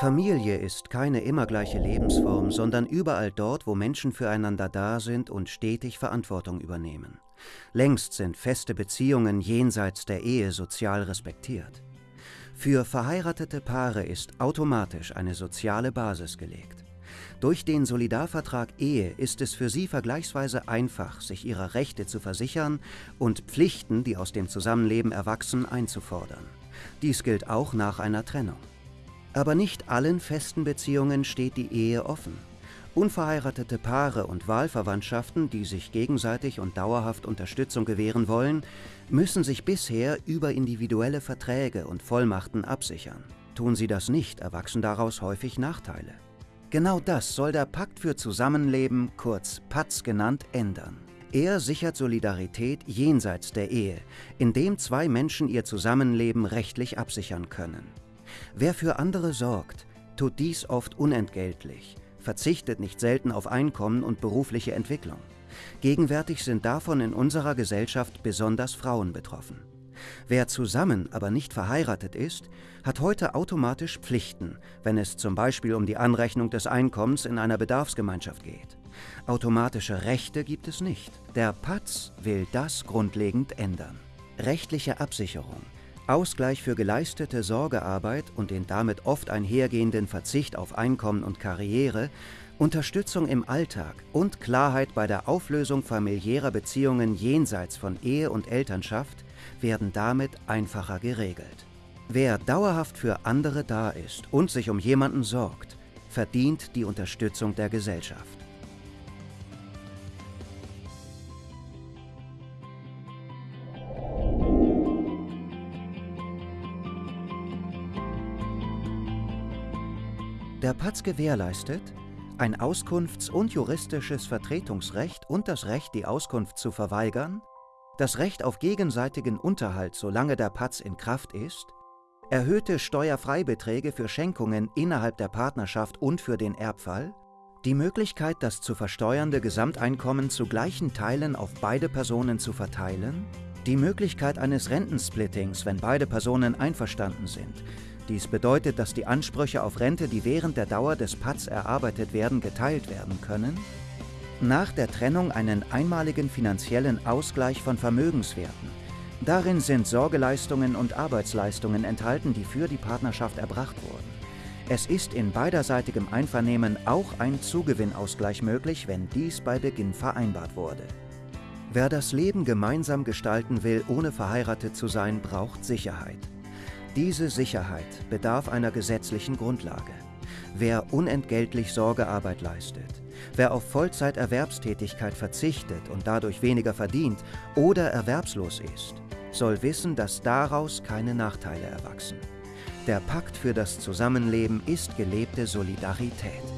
Familie ist keine immer gleiche Lebensform, sondern überall dort, wo Menschen füreinander da sind und stetig Verantwortung übernehmen. Längst sind feste Beziehungen jenseits der Ehe sozial respektiert. Für verheiratete Paare ist automatisch eine soziale Basis gelegt. Durch den Solidarvertrag Ehe ist es für sie vergleichsweise einfach, sich ihrer Rechte zu versichern und Pflichten, die aus dem Zusammenleben erwachsen, einzufordern. Dies gilt auch nach einer Trennung. Aber nicht allen festen Beziehungen steht die Ehe offen. Unverheiratete Paare und Wahlverwandtschaften, die sich gegenseitig und dauerhaft Unterstützung gewähren wollen, müssen sich bisher über individuelle Verträge und Vollmachten absichern. Tun sie das nicht, erwachsen daraus häufig Nachteile. Genau das soll der Pakt für Zusammenleben, kurz PATS genannt, ändern. Er sichert Solidarität jenseits der Ehe, indem zwei Menschen ihr Zusammenleben rechtlich absichern können. Wer für andere sorgt, tut dies oft unentgeltlich, verzichtet nicht selten auf Einkommen und berufliche Entwicklung. Gegenwärtig sind davon in unserer Gesellschaft besonders Frauen betroffen. Wer zusammen, aber nicht verheiratet ist, hat heute automatisch Pflichten, wenn es zum Beispiel um die Anrechnung des Einkommens in einer Bedarfsgemeinschaft geht. Automatische Rechte gibt es nicht. Der PATS will das grundlegend ändern. Rechtliche Absicherung, Ausgleich für geleistete Sorgearbeit und den damit oft einhergehenden Verzicht auf Einkommen und Karriere, Unterstützung im Alltag und Klarheit bei der Auflösung familiärer Beziehungen jenseits von Ehe und Elternschaft werden damit einfacher geregelt. Wer dauerhaft für andere da ist und sich um jemanden sorgt, verdient die Unterstützung der Gesellschaft. Der Patz gewährleistet ein Auskunfts- und juristisches Vertretungsrecht und das Recht, die Auskunft zu verweigern, das Recht auf gegenseitigen Unterhalt, solange der Patz in Kraft ist, erhöhte Steuerfreibeträge für Schenkungen innerhalb der Partnerschaft und für den Erbfall, die Möglichkeit, das zu versteuernde Gesamteinkommen zu gleichen Teilen auf beide Personen zu verteilen, die Möglichkeit eines Rentensplittings, wenn beide Personen einverstanden sind, dies bedeutet, dass die Ansprüche auf Rente, die während der Dauer des PATS erarbeitet werden, geteilt werden können. Nach der Trennung einen einmaligen finanziellen Ausgleich von Vermögenswerten. Darin sind Sorgeleistungen und Arbeitsleistungen enthalten, die für die Partnerschaft erbracht wurden. Es ist in beiderseitigem Einvernehmen auch ein Zugewinnausgleich möglich, wenn dies bei Beginn vereinbart wurde. Wer das Leben gemeinsam gestalten will, ohne verheiratet zu sein, braucht Sicherheit. Diese Sicherheit bedarf einer gesetzlichen Grundlage. Wer unentgeltlich Sorgearbeit leistet, wer auf Vollzeiterwerbstätigkeit verzichtet und dadurch weniger verdient oder erwerbslos ist, soll wissen, dass daraus keine Nachteile erwachsen. Der Pakt für das Zusammenleben ist gelebte Solidarität.